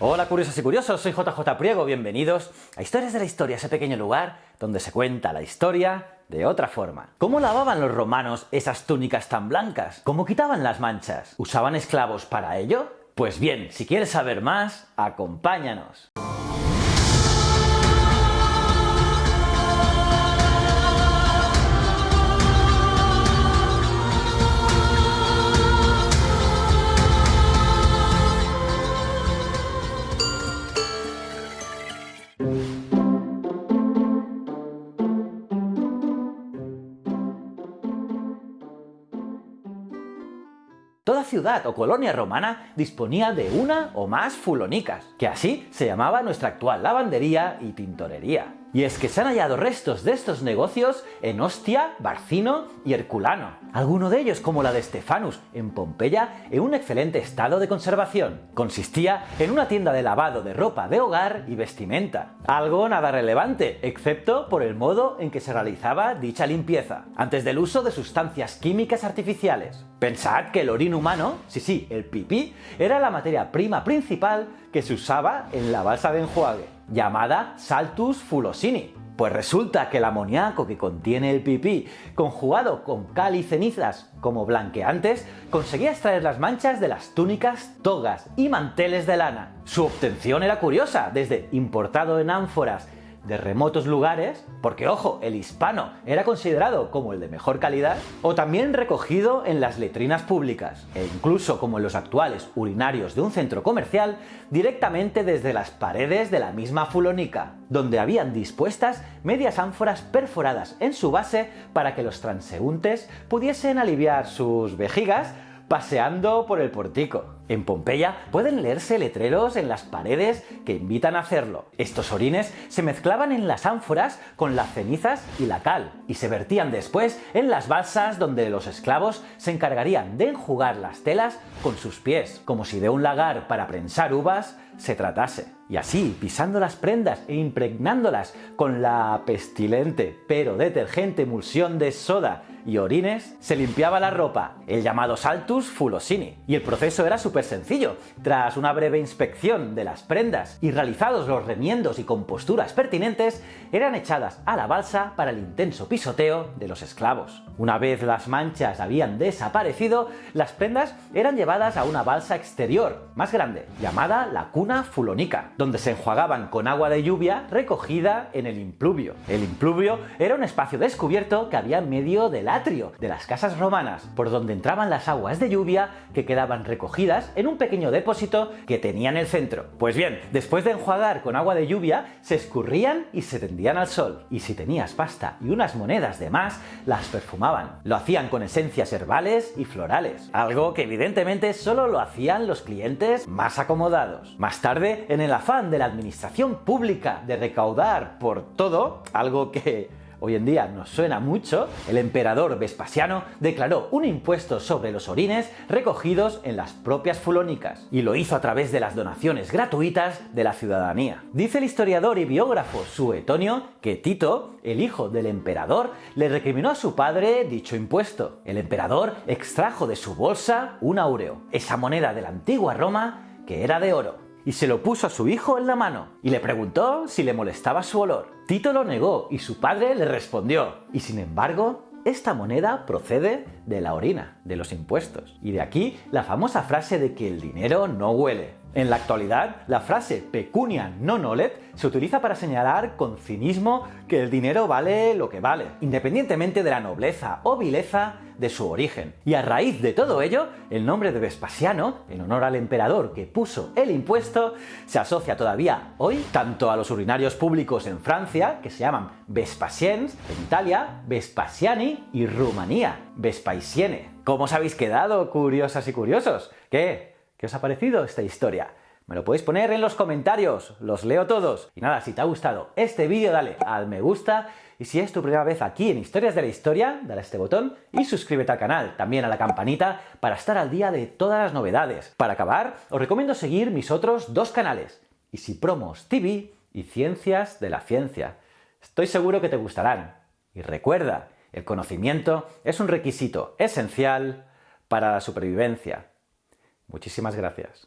Hola curiosos y curiosos, soy JJ Priego, bienvenidos a Historias de la Historia, ese pequeño lugar donde se cuenta la historia de otra forma. ¿Cómo lavaban los romanos esas túnicas tan blancas? ¿Cómo quitaban las manchas? ¿Usaban esclavos para ello? Pues bien, si quieres saber más, acompáñanos. Ciudad o colonia romana disponía de una o más fulonicas, que así se llamaba nuestra actual lavandería y tintorería. Y es que se han hallado restos de estos negocios en Ostia, Barcino y Herculano. Alguno de ellos, como la de Stefanus en Pompeya, en un excelente estado de conservación. Consistía en una tienda de lavado de ropa de hogar y vestimenta. Algo nada relevante, excepto por el modo en que se realizaba dicha limpieza, antes del uso de sustancias químicas artificiales. Pensad que el orín humano, sí sí, el pipí, era la materia prima principal que se usaba en la balsa de enjuague llamada Saltus fulosini. Pues resulta que el amoníaco que contiene el pipí, conjugado con cal y cenizas como blanqueantes, conseguía extraer las manchas de las túnicas, togas y manteles de lana. Su obtención era curiosa, desde importado en ánforas de remotos lugares, porque ojo, el hispano era considerado como el de mejor calidad, o también recogido en las letrinas públicas, e incluso como en los actuales urinarios de un centro comercial, directamente desde las paredes de la misma fulónica, donde habían dispuestas medias ánforas perforadas en su base para que los transeúntes pudiesen aliviar sus vejigas paseando por el portico. En Pompeya pueden leerse letreros en las paredes que invitan a hacerlo. Estos orines se mezclaban en las ánforas con las cenizas y la cal, y se vertían después en las balsas donde los esclavos se encargarían de enjugar las telas con sus pies, como si de un lagar para prensar uvas se tratase. Y así, pisando las prendas e impregnándolas con la pestilente pero detergente emulsión de soda y orines, se limpiaba la ropa, el llamado saltus fulosini. Y el proceso era súper sencillo. Tras una breve inspección de las prendas y realizados los remiendos y composturas pertinentes, eran echadas a la balsa para el intenso pisoteo de los esclavos. Una vez las manchas habían desaparecido, las prendas eran llevadas a una balsa exterior, más grande, llamada la cuna fulonica, donde se enjuagaban con agua de lluvia recogida en el impluvio. El impluvio era un espacio descubierto que había en medio del atrio de las casas romanas, por donde entraban las aguas de lluvia que quedaban recogidas en un pequeño depósito que tenía en el centro. Pues bien, después de enjuagar con agua de lluvia, se escurrían y se tendían al sol. Y si tenías pasta y unas monedas de más, las perfumaban. Lo hacían con esencias herbales y florales, algo que evidentemente solo lo hacían los clientes más acomodados. Más tarde, en el afán de la administración pública de recaudar por todo, algo que hoy en día nos suena mucho, el emperador Vespasiano declaró un impuesto sobre los orines recogidos en las propias fulónicas, y lo hizo a través de las donaciones gratuitas de la ciudadanía. Dice el historiador y biógrafo Suetonio que Tito, el hijo del emperador, le recriminó a su padre dicho impuesto. El emperador extrajo de su bolsa un áureo, esa moneda de la antigua Roma que era de oro y se lo puso a su hijo en la mano y le preguntó si le molestaba su olor. Tito lo negó y su padre le respondió. Y sin embargo, esta moneda procede de la orina, de los impuestos. Y de aquí la famosa frase de que el dinero no huele. En la actualidad, la frase pecunia non olet se utiliza para señalar con cinismo que el dinero vale lo que vale, independientemente de la nobleza o vileza de su origen. Y a raíz de todo ello, el nombre de Vespasiano, en honor al emperador que puso el impuesto, se asocia todavía hoy tanto a los urinarios públicos en Francia, que se llaman Vespasiens, en Italia, Vespasiani y Rumanía, Vespaisiene. ¿Cómo os habéis quedado, curiosas y curiosos? ¿Qué? ¿Qué os ha parecido esta historia? Me lo podéis poner en los comentarios, los leo todos. Y nada, si te ha gustado este vídeo dale al me gusta y si es tu primera vez aquí en Historias de la Historia, dale a este botón y suscríbete al canal, también a la campanita para estar al día de todas las novedades. Para acabar, os recomiendo seguir mis otros dos canales, Promos TV y Ciencias de la Ciencia. Estoy seguro que te gustarán. Y recuerda, el conocimiento es un requisito esencial para la supervivencia. Muchísimas gracias.